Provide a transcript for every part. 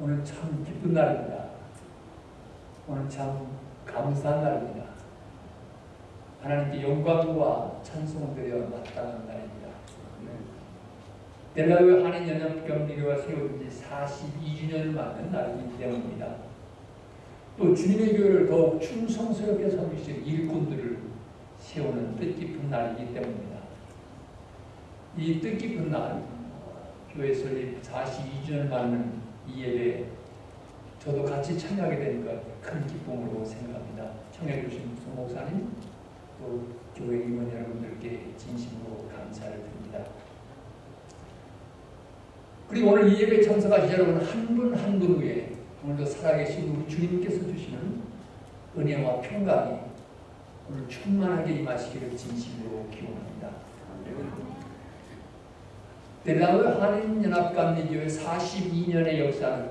오늘 참 기쁜 날입니다. 오늘 참 감사한 날입니다. 하나님께 영광과 찬송을 드려 마땅한 날입니다. 델라웨 한인 연합경리교가 세운 지 42주년을 맞는 날이기 때문입니다. 또 주님의 교회를 더욱 충성스럽게 섬기실 일꾼들을 세우는 뜻깊은 날이기 때문입니다. 이 뜻깊은 날, 교회 설립 42주년을 맞는 이 예배에 저도 같이 참여하게 되니까 큰 기쁨으로 생각합니다. 청해주신 송 목사님, 또 교회 임원 여러분들께 진심으로 감사를 드립니다. 그리고 오늘 이 예배 참석하신 여러분 한 분 한 분 위에 오늘도 살아계신 우리 주님께서 주시는 은혜와 평강이 오늘 충만하게 임하시기를 진심으로 기원합니다. 델라웨 한인연합감리교회 42년의 역사는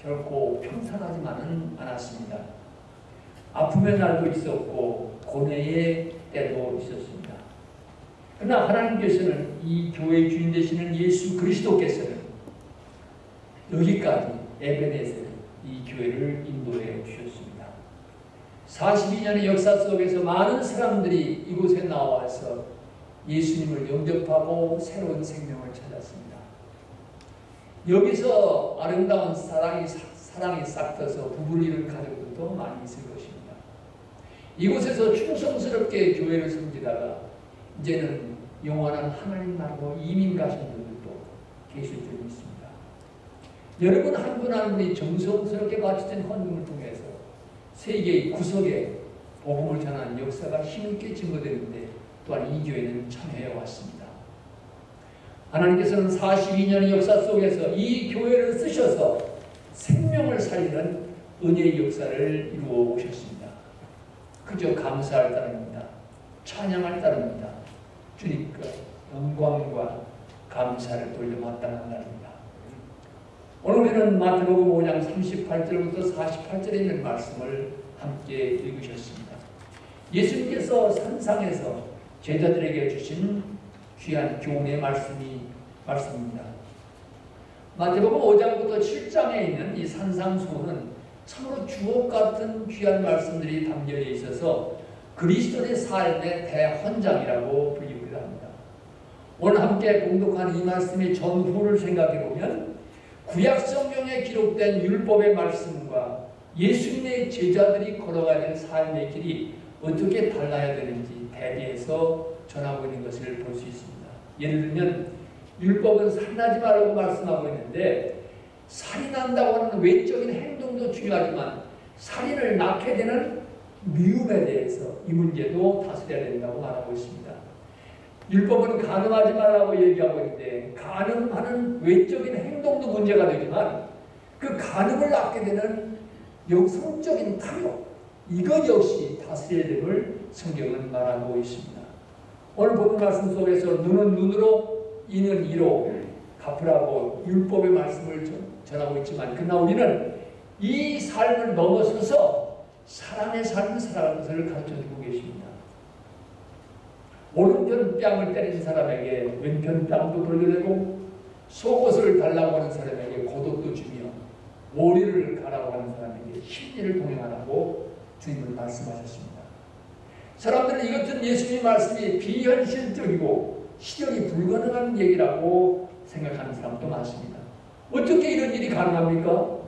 결코 평탄하지만은 않았습니다. 아픔의 날도 있었고 고뇌의 때도 있었습니다. 그러나 하나님께서는 이 교회의 주인 되시는 예수 그리스도께서는 여기까지 에베네셀 이 교회를 인도해 주셨습니다. 42년의 역사 속에서 많은 사람들이 이곳에 나와서 예수님을 영접하고 새로운 생명을 찾았습니다. 여기서 아름다운 사랑이, 사랑이 싹트서 부부를 이룬 가족들도 많이 있을 것입니다. 이곳에서 충성스럽게 교회를 섬기다가 이제는 영원한 하나님 나라로 이민 가신 분들도 계실 줄 믿습니다. 여러분 한 분 한 분이 정성스럽게 바쳐진 헌금을 통해서 세계의 구석에 복음을 전하는 역사가 힘있게 증거되는데 또한 이 교회는 참여해 왔습니다. 하나님께서는 42년의 역사 속에서 이 교회를 쓰셔서 생명을 살리는 은혜의 역사를 이루어 오셨습니다. 그저 감사할 따름입니다. 찬양할 따름입니다. 주님께 영광과 감사를 돌려 마땅한 날입니다. 오늘 우리는 마태복음 5장 38절부터 48절에 있는 말씀을 함께 읽으셨습니다. 예수님께서 산상에서 제자들에게 주신 귀한 교훈의 말씀이 말씀입니다. 마태복음 5장부터 7장에 있는 이 산상수훈은 참으로 주옥 같은 귀한 말씀들이 담겨 있어서 그리스도의 삶의 대헌장이라고 불리기도 합니다. 오늘 함께 공독한 이 말씀의 전후를 생각해 보면 구약 성경에 기록된 율법의 말씀과 예수님의 제자들이 걸어가야 될 삶의 길이 어떻게 달라야 되는지 대비해서 전하고 있는 것을 볼 수 있습니다. 예를 들면 율법은 살인하지 말라고 말씀하고 있는데 살인한다고 하는 외적인 행동도 중요하지만 살인을 낳게 되는 미움에 대해서 이 문제도 다스려야 된다고 말하고 있습니다. 율법은 가늠하지 말라고 얘기하고 있는데 가늠하는 외적인 행동도 문제가 되지만 그 가늠을 낳게 되는 영성적인 탐욕 이것 역시 다스려야 됨을 성경은 말하고 있습니다. 오늘 본 말씀 속에서 눈은 눈으로 이는 이로 갚으라고 율법의 말씀을 전하고 있지만 그러나 우리는 이 삶을 넘어서서 사랑의 삶을 살아가는 것을 가르쳐주고 계십니다. 오른편 뺨을 때린 사람에게 왼편 뺨도 돌려내고 속옷을 달라고 하는 사람에게 고독도 주며 머리를 가라고 하는 사람에게 심리를 동행하라고 주님은 말씀하셨습니다. 사람들은 이것은 예수님 말씀이 비현실적이고 실현이 불가능한 얘기라고 생각하는 사람도 많습니다. 어떻게 이런 일이 가능합니까?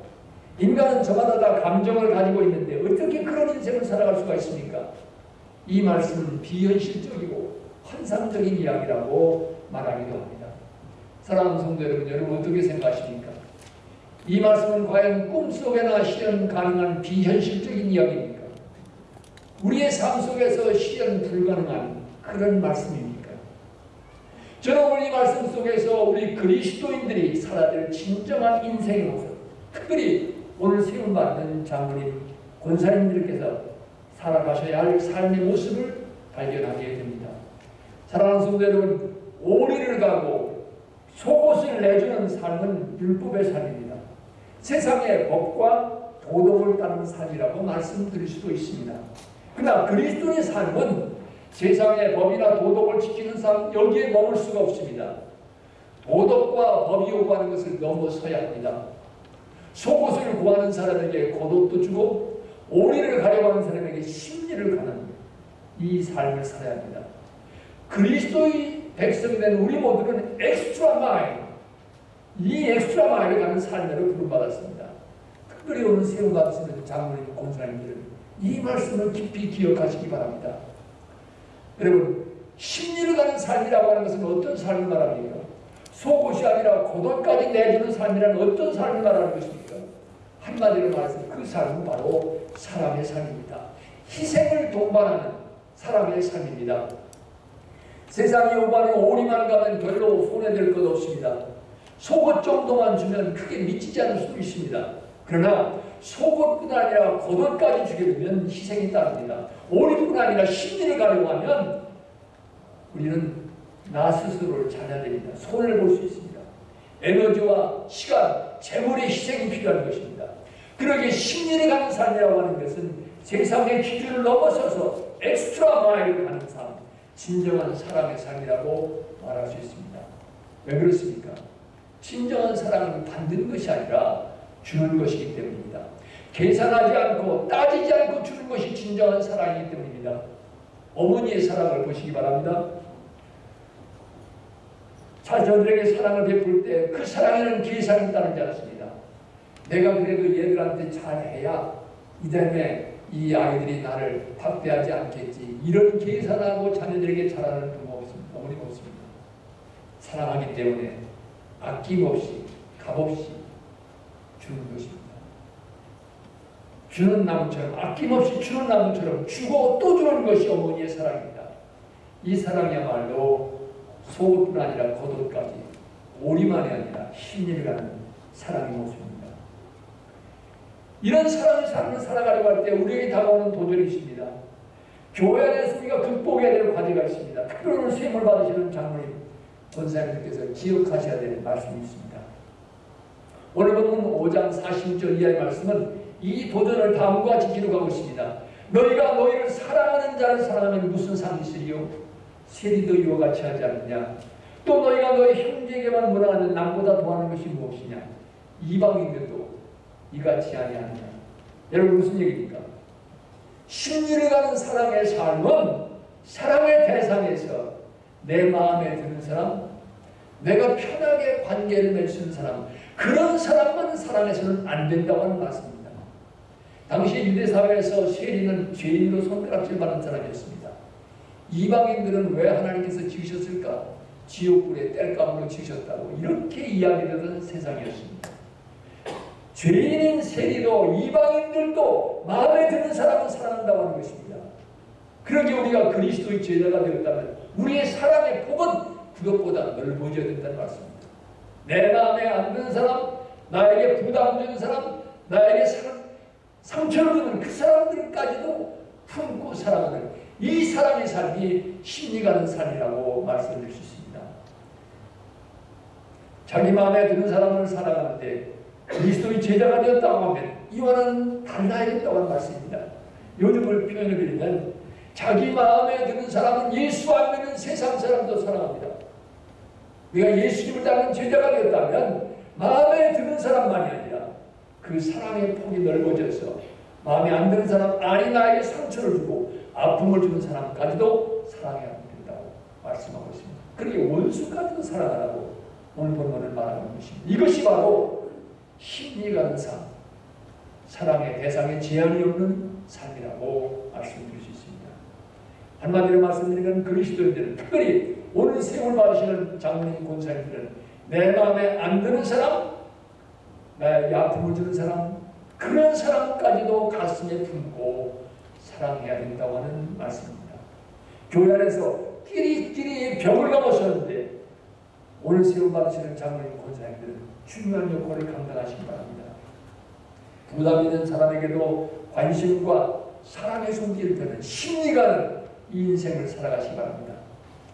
인간은 저마다 다 감정을 가지고 있는데 어떻게 그런 인생을 살아갈 수가 있습니까? 이 말씀은 비현실적이고 환상적인 이야기라고 말하기도 합니다. 사랑하는 성도 여러분, 여러분 어떻게 생각하십니까? 이 말씀은 과연 꿈속에나 실현 가능한 비현실적인 이야기입니까? 우리의 삶 속에서 실현 불가능한 그런 말씀입니까? 저는 오늘 이 말씀 속에서 우리 그리스도인들이 살아야 될 진정한 인생의 모습, 특별히 오늘 세움받는 장로님, 권사님들께서 살아가셔야 할 삶의 모습을 발견하게 됩니다. 사랑하는 성도 여러분, 오리를 가고 속옷을 내주는 삶은 율법의 삶입니다. 세상의 법과 도덕을 따르는 삶이라고 말씀드릴 수도 있습니다. 그러나 그리스도의 삶은 세상의 법이나 도덕을 지키는 삶 여기에 머물 수가 없습니다. 도덕과 법이 요구하는 것을 넘어서야 합니다. 속옷 구하는 사람에게 겉옷도 주고 오리를 가려고 하는 사람에게 십리를 가는 이 삶을 살아야 합니다. 그리스도의 백성된 우리 모두는 extra mile, 이 extra mile을 가는 삶으로 부름받았습니다. 특별히 오늘 세움받으시는 장로님, 권사님들은 이 말씀을 깊이 기억하시기 바랍니다. 여러분, 심리를 가는 삶이라고 하는 것은 어떤 삶을 말합니까? 속옷이 아니라 고돈까지 내주는 삶이란 어떤 삶을 말하는 것입니까? 한마디로 말해서 그 삶은 바로 사람의 삶입니다. 희생을 동반하는 사람의 삶입니다. 세상이 오가는 오리만 가면 별로 손해될 것 없습니다. 속옷 정도만 주면 크게 미치지 않을 수도 있습니다. 그러나 속옷뿐 아니라 주게 되면 희생이 따릅니다. 오리뿐 아니라 심리를 가려고 하면 우리는 나 스스로를 찾아야 됩니다. 손을 볼 수 있습니다. 에너지와 시간, 재물의 희생이 필요한 것입니다. 그러기에 심리를 가는 삶이라고 하는 것은 세상의 기준을 넘어서서 엑스트라 마일을 가는 삶, 진정한 사랑의 삶이라고 말할 수 있습니다. 왜 그렇습니까? 진정한 사랑은 받는 것이 아니라 주는 것이기 때문입니다. 계산하지 않고 따지지 않고 주는 것이 진정한 사랑이기 때문입니다. 어머니의 사랑을 보시기 바랍니다. 자녀들에게 사랑을 베풀 때 그 사랑에는 계산이 따르지 않습니다. 내가 그래도 얘들한테 잘해야 이 다음에 이 아이들이 나를 박대하지 않겠지. 이런 계산하고 자녀들에게 잘하는 부모 없습니다. 어머니가 없습니다. 사랑하기 때문에 아낌없이 값없이 주는 것입니다. 주는 나무처럼 아낌없이 주는 나무처럼 주고 또 주는 것이 어머니의 사랑입니다. 이 사랑이야말로 속뿐 아니라 겉옷까지 오리만이 아니라 심리를 가는 사랑의 모습입니다. 이런 사랑의 삶을 살아가려고 할 때 우리에게 다가오는 도전이 있습니다. 교회 안에서 우리가 극복해야 될 과제가 있습니다. 특별히 수임을 받으시는 장로님, 권사님들께서 기억하셔야 될 말씀이 있습니다. 오늘 본문 5장 40절 이하의 말씀은 이 도전을 다음과 같이 기록하고 있습니다. 너희가 너희를 사랑하는 자를 사랑하면 무슨 상이 있으리요? 세리도 이와 같이 하지 않느냐? 또 너희가 너희 형제에게만 문화하는 남보다 더하는 것이 무엇이냐? 이방인들도 이같이 아니하느냐? 여러분 무슨 얘기입니까? 심리를 가는 사랑의 삶은 사랑의 대상에서 내 마음에 드는 사람, 내가 편하게 관계를 맺는 사람, 그런 사람만 사랑해서는 안 된다고 하는 말씀입니다. 당시 유대 사회에서 세리는 죄인으로 손가락질 받은 사람이었습니다. 이방인들은 왜 하나님께서 지으셨을까? 지옥불에 뗄감으로 지으셨다고 이렇게 이야기되던 세상이었습니다. 죄인인 세리도 이방인들도 마음에 드는 사람은 사랑한다고 하는 것입니다. 그러기 우리가 그리스도의 제자가 되었다면 우리의 사랑의 폭은 그것보다 넓어져야 된다는 말씀입니다. 내 마음에 안 드는 사람, 나에게 부담 주는 사람, 나에게 상, 상처를 주는 그 사람들까지도 품고 사랑하는 이 사랑의 삶이 심리 가는 삶이라고 말씀드릴 수 있습니다. 자기 마음에 드는 사람을 사랑하는데 그리스도의 제자가 되었다고 하면 이와는 달라야겠다고 하는 말씀입니다. 요즘을 표현해 드리면 자기 마음에 드는 사람은 예수 안 믿는 세상 사람도 사랑합니다. 우리가 예수님을 따르는 제자가 되었다면 마음에 드는 사람만이 아니라 그 사랑의 폭이 넓어져서 마음에 안 드는 사람 아니 나에게 상처를 주고 아픔을 주는 사람까지도 사랑해야 된다고 말씀하고 있습니다. 그러게 원수까지도 사랑하라고 오늘 본문을 말하는 것입니다. 이것이 바로 심리가는 삶, 사랑의 대상에 제한이 없는 삶이라고 말씀드릴 수 있습니다. 한마디로 말씀드리면 그리스도인들은 특별히 오늘 세월 받으시는 장로님 권사님들은 내 마음에 안 드는 사람, 나에게 아픔을 주는 사람, 그런 사람까지도 가슴에 품고 사랑해야 된다고 하는 말씀입니다. 교회 안에서 끼리끼리 벽을 넘어섰는데 오늘 세월 받으시는 장로님 권사님들은 중요한 역할을 감당하시기 바랍니다. 부담 있는 사람에게도 관심과 사랑의 손길을 펴는 심리가는 이 인생을 살아가시기 바랍니다.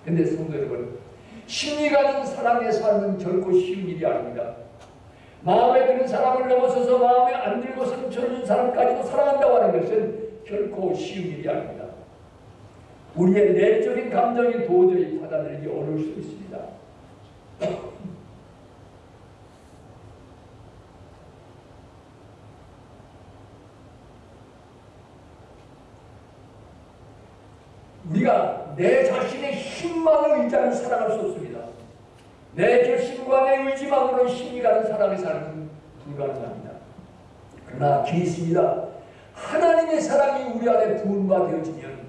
근데 성도 여러분 심리 가진 사랑의 삶은 결코 쉬운 일이 아닙니다. 마음에 드는 사람을 넘어서서 마음에 안 들고서는 젊은 사람까지도 사랑한다고 하는 것은 결코 쉬운 일이 아닙니다. 우리의 내적인 감정이 도저히 받아들이기 어려울 수 있습니다. 우리가 내 자신의 힘만을 의지하는 사랑할 수 없습니다. 내 결심과 내 의지만으로 힘이 가는 사람의 삶은 불가능합니다. 그러나 기있습니다. 하나님의 사랑이 우리 안에 부은 바 되어지면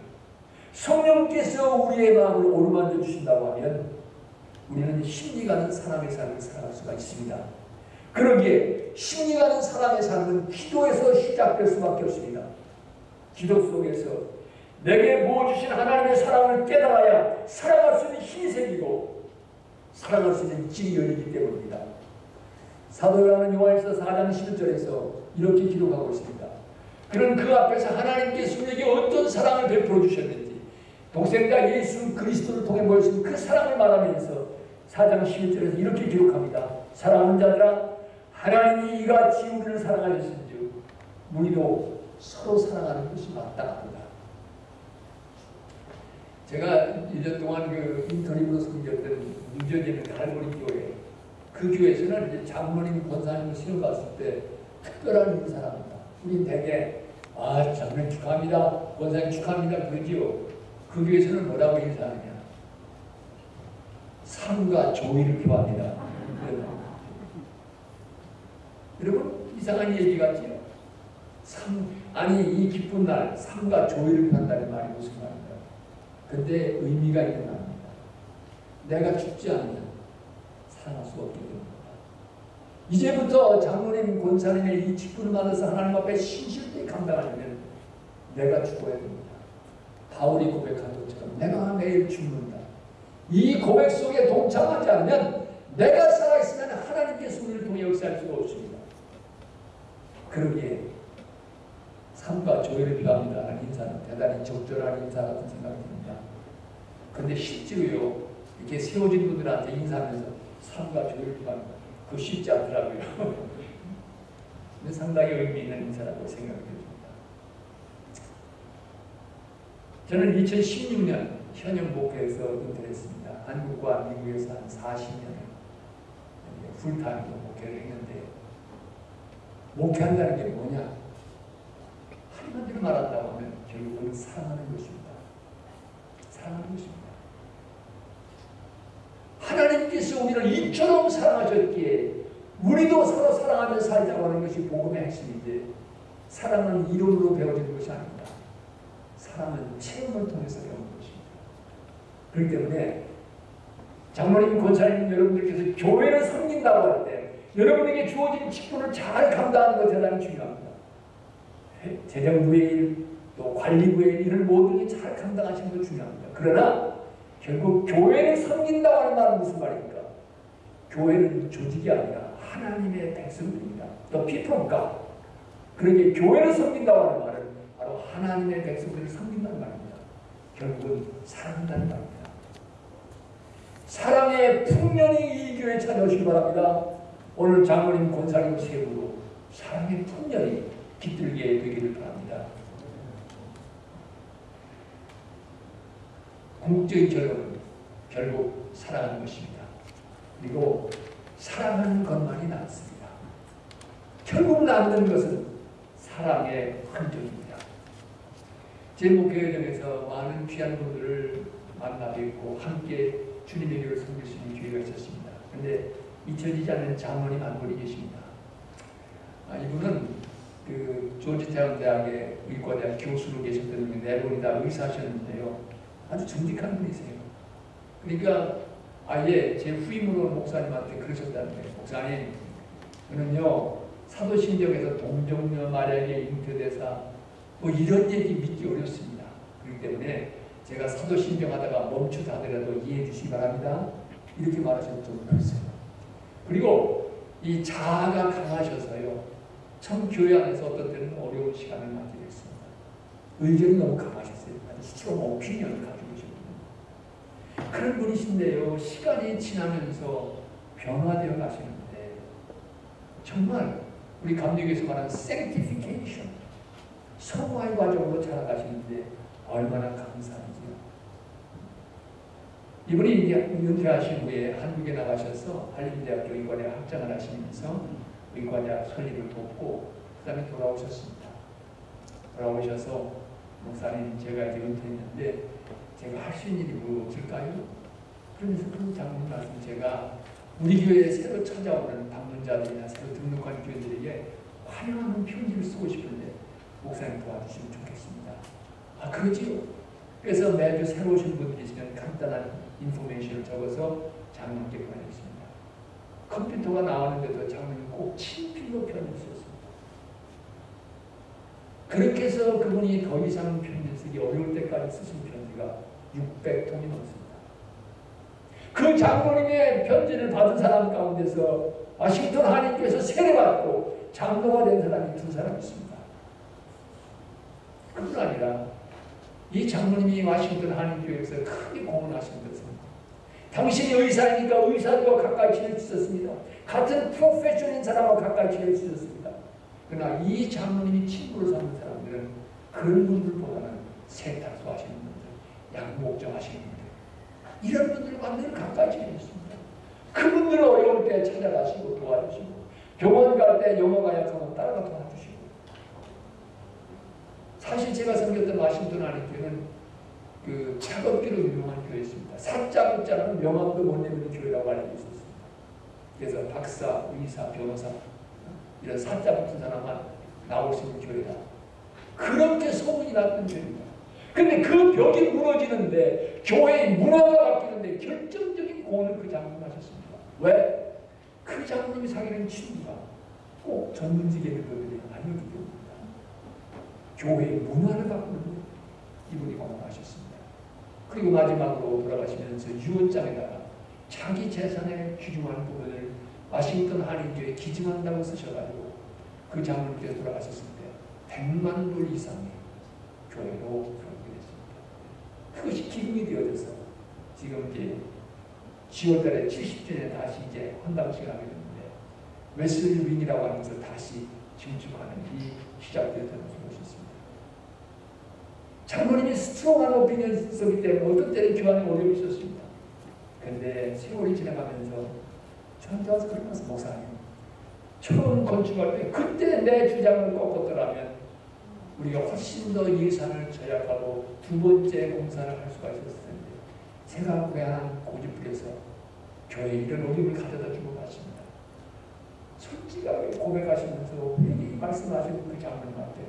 성령께서 우리의 마음을 오르만져 주신다고 하면 우리는 힘이 가는 사람의 삶을 살아갈 수가 있습니다. 그러기에 힘이 가는 사람의 삶은 기도에서 시작될 수밖에 없습니다. 기도 속에서 내게 부어주신 하나님의 사랑을 깨달아야 사랑할 수 있는 생기고 사랑할 수 있는 열리기 때문입니다. 사도 요한은 요한일서 4장 11절에서 이렇게 기록하고 있습니다. 그런 그 앞에서 하나님께서 우리에게 어떤 사랑을 베풀어 주셨는지 독생자 예수 그리스도를 통해 보여주신 그 사랑을 말하면서 4장 11절에서 이렇게 기록합니다. 사랑하는 자들아 하나님이 이같이 우리를 사랑하셨은즉 우리도 서로 사랑하는 것이 마땅합니다. 제가 1년 동안 그 인터넷으로 섬겼던 뉴저지는 갈보리 교회 그 교회에서는 이제 장로님 권사님을 시험 봤을 때 특별한 인사랍니다. 우리 대개 아 장로님 축하합니다. 권사님 축하합니다. 그러지요. 그 교회에서는 뭐라고 인사하느냐. 삶과 조의를 표합니다. 여러분 이상한 얘기 같지요. 삶 아니 이 기쁜 날 삶과 조의를 표한다는 말이 무슨 근데 의미가 말입니다. 내가 죽지 않으면 살아날 수 없기 때문입니다. 이제부터 장로님 권사님의 이 직분을 받아서 하나님 앞에 신실히 감당하려면 내가 죽어야 됩니다. 바울이 고백한 것처럼 내가 매일 죽는다. 이 고백 속에 동참하지 않으면 내가 살아있으면 하나님께서 우리를 통해 역사할 수가 없습니다. 그러기에 삶과 조회를 필요합니다라는 인사는 대단히 적절한 인사 같은 생각이 듭니다. 그런데 실제로요, 이렇게 세워진 분들한테 인사하면서 삶과 조회를 필요합니다. 그거 쉽지 않더라고요. 근데 상당히 의미 있는 인사라고 생각이 듭니다. 저는 2016년 현역 목회에서 은퇴했습니다. 한국과 미국에서 한 40년 풀타임으로 목회를 했는데 목회한다는 게 뭐냐? 한마디로 말한다고 하면 결국은 사랑하는 것입니다. 사랑하는 것입니다. 하나님께서 우리를 이처럼 사랑하셨기에 우리도 서로 사랑하며 살자고 하는 것이 복음의 핵심인데 사랑은 이론으로 배워지는 것이 아닙니다. 사랑은 체험을 통해서 배우는 것입니다. 그렇기 때문에 장로님, 권사님 여러분들께서 교회를 섬긴다고 할 때 여러분에게 주어진 직분을 잘 감당하는 것 대단히 중요합니다. 재정부의 일, 또 관리부의 일, 이런 모든 게 잘 감당하시는 것 중요합니다. 그러나 결국 교회를 섬긴다고 하는 말은 무슨 말입니까? 교회는 조직이 아니라 하나님의 백성들입니다. Of God. 그러게 교회를 섬긴다고 하는 말은 바로 하나님의 백성들을 섬긴다는 말입니다. 결국은 사랑한다는 말입니다. 사랑의 풍년이 이 교회 찾아오시기 바랍니다. 오늘 장로님 권사님 세부로 사랑의 풍년이 깃들게 되기를 바랍니다. 궁극적인 결론은 결국 사랑하는 것입니다. 그리고 사랑하는 것만이 남습니다. 결국 남는 것은 사랑의 흔적입니다. 제 목회 여정에서 많은 귀한 분들을 만나 뵙고 함께 주님의 교를 섬길 수 있는 기회가 있었습니다. 그런데 잊혀지지 않는 장로님 한 분이 계십니다. 아, 이분은 그 조지태원 대학의 의과대학 교수로 계셨던 분이 네 분이 다 의사셨는데요. 아주 정직한 분이세요. 그러니까 아예 제 후임으로 목사님한테 그러셨다는 거예요. 목사님, 저는요 사도신경에서 동정녀 마리아의 잉태되사 뭐 이런 얘기 믿기 어렵습니다. 그렇기 때문에 제가 사도신경 하다가 멈춘다 하더라도 이해해 주시기 바랍니다. 이렇게 말하셨던 적이 있어요. 그리고 이 자아가 강하셔서요. 참 교회 안에서 어떤 때는 어려운 시간을 맞게 됐습니다. 의견이 너무 강하셨어요. strong opinion을 가지고 계신 그런 분이신데요. 시간이 지나면서 변화되어 가시는데 정말 우리 감독에서 말하는 sanctification 성화의 과정으로 자라가시는데 얼마나 감사한지요. 이분이 은퇴하신 후에 한국에 나가셔서 한림대학교 의과대학 학장을 하시면서 의과대학 설립을 돕고 그 다음에 돌아오셨습니다. 돌아오셔서 목사님 제가 이제 은퇴했는데 제가 할 수 있는 일이 뭐 없을까요? 그러면서 그 장로님 말씀 제가 우리 교회에 새로 찾아오는 방문자들이나 새로 등록한 교회들에게 환영하는 편지를 쓰고 싶은데 목사님 도와주시면 좋겠습니다. 아 그러지요. 그래서 매주 새로 오신 분들이 있으면 간단한 인포메이션을 적어서 장로님께 보내겠습니다. 컴퓨터가 나왔는데도 장로님 꼭 친필로 편지를 썼습니다. 그렇게 해서 그분이 더 이상 편지 쓰기 어려울 때까지 쓰신 편지가 600통이 넘습니다. 그 장로님의 편지를 받은 사람 가운데서 와싱턴 한인교에서 세례받고 장로가 된 사람이 두 사람 있습니다. 그뿐 아니라 이 장로님이 와싱턴 한인교회에서 크게 공헌하신 것은 당신이 의사이니까 의사들과 가까이 있었습니다. 같은 프로페셔널인 사람과 가까이 있었습니다. 그러나 이 장로님이 친구로 삼는 사람들은 그런 분들보다는 세탁소 하시는 분 분들 이런 분들과 늘 가까이 지냈습니다. 그분들 어려울 때 찾아가시고 도와주시고 병원 갈 때 영어가 약하면 따라가 도와주시고 사실 제가 섬겼던 와싱턴 안의 교회는 그 작업기로 유명한 교회였습니다. 사자 붙자는 명함도 못 내는 교회라고 알려져 있었습니다. 그래서 박사, 의사, 변호사 이런 사자 붙은 사람만 나올 수 있는 교회다. 그렇게 소문이 났던 교회입니다. 근데 그 벽이 무너지는데 교회의 문화가 바뀌는데 결정적인 공헌을 그 장로님 하셨습니다. 왜? 그 장로님이 사귀는 친구가 꼭 전문직에 있는 분들이 아니었기 때문입니다. 교회의 문화를 바꾸는 이분이 공헌하셨습니다. 그리고 마지막으로 돌아가시면서 유언장에다가 자기 재산의 귀중한 부분을 와싱턴 한인교에 기증한다고 쓰셔가지고 그 장로님께서 돌아가셨을 때 100만 불 이상의 교회로 그것이 기금이 되어져서 지금 이제 10월달에 70주년에 다시 이제 헌당식을 하게 됐는데 웨슬리 윙이라고 것을 다시 증축하는 이 시작되었다는 것이 있습니다. 장로님이 스트롱한 오피니언을 썼기 때문에 어떤 때는 교환에 어려움이 있었습니다. 근데 세월이 지나가면서 저한테 와서 그런 말씀 목사님 처음 건축할 때 그때 내 주장을 꺾었더라면 우리가 훨씬 더 예산을 절약하고 두 번째 공사를 할 수가 있었을 텐데 제가 고향한 고집부려서 교회에 이런 어려움을 가져다 주고 갔습니다. 솔직하게 고백하시면서 이 말씀하시는 그 장로님한테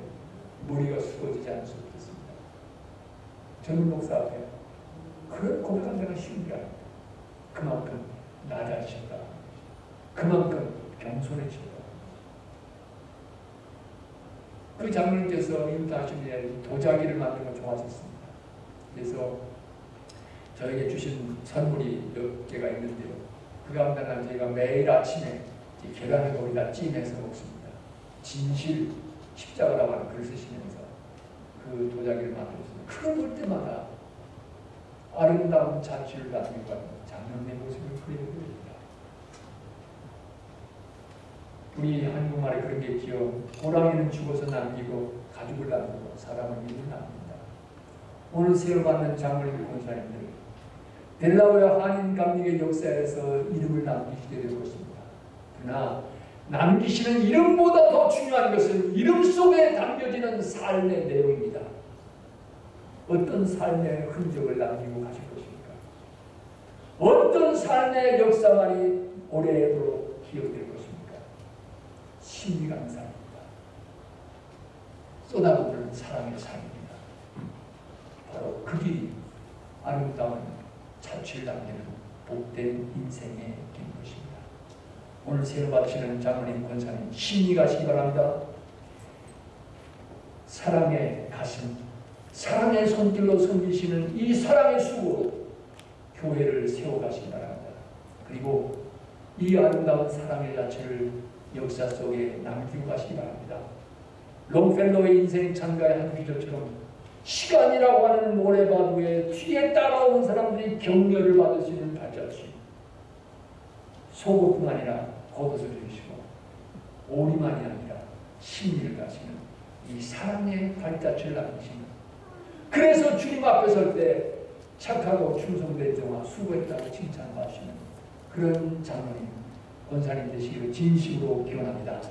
머리가 숙어지지 않을 수 없었습니다. 젊은 목사 앞에 그런 고백한 데가 쉬운 게 아닙니다. 그만큼 낮아지다. 그만큼 겸손해지다. 그 장로님께서 인도하신 에 도자기를 만드는 걸 좋아하셨습니다. 그래서 저에게 주신 선물이 몇 개가 있는데요. 그 가운데 하나 저희가 매일 아침에 이 계란을 거기다 찜해서 먹습니다. 진실 십자가라고 하는 글을 쓰시면서 그 도자기를 만들었습니다. 그걸 볼 때마다 아름다운 자취를 나누고 가는 장면의 모습을 그리게 됩니다. 우리 한국말에 그런 게 있죠. 호랑이는 죽어서 남기고 가죽을 남기고 사람은 이를 남깁니다. 오늘 세워받는 장로님 권사님들 델라웨어 한인 감리의 역사에서 이름을 남기시게 될 것입니다. 그러나 남기시는 이름보다 더 중요한 것은 이름 속에 담겨지는 삶의 내용입니다. 어떤 삶의 흔적을 남기고 가실 것입니까? 어떤 삶의 역사만이 오래도록 기억될? 신비한 삶입니다. 쏟아부는 사랑의 삶입니다. 바로 그 길이 아름다운 자취를 남기는 복된 인생의 긴 것입니다. 오늘 새로 받으시는 장로님, 권사님 신이 가시기 바랍니다. 사랑의 가슴, 사랑의 손길로 섬기시는 이 사랑의 수고로 교회를 세워가시기 바랍니다. 그리고 이 아름다운 사랑의 자체를 역사 속에 남기고 가시기 바랍니다. 롱펠로의 인생 찬가의 한 구절처럼 시간이라고 하는 모래바위에 뒤에 따라오는 사람들이 격려를 받을 수 있는 발자취. 속옷뿐 아니라 겉옷을 주시고 오리만이 아니라 심리를 가시는 이 사랑의 발자취를 남기시는. 그래서 주님 앞에 설 때 착하고 충성된 자와 수고했다고 칭찬받으시는 그런 장로님, 권사님 되시기를 진심으로 기원합니다.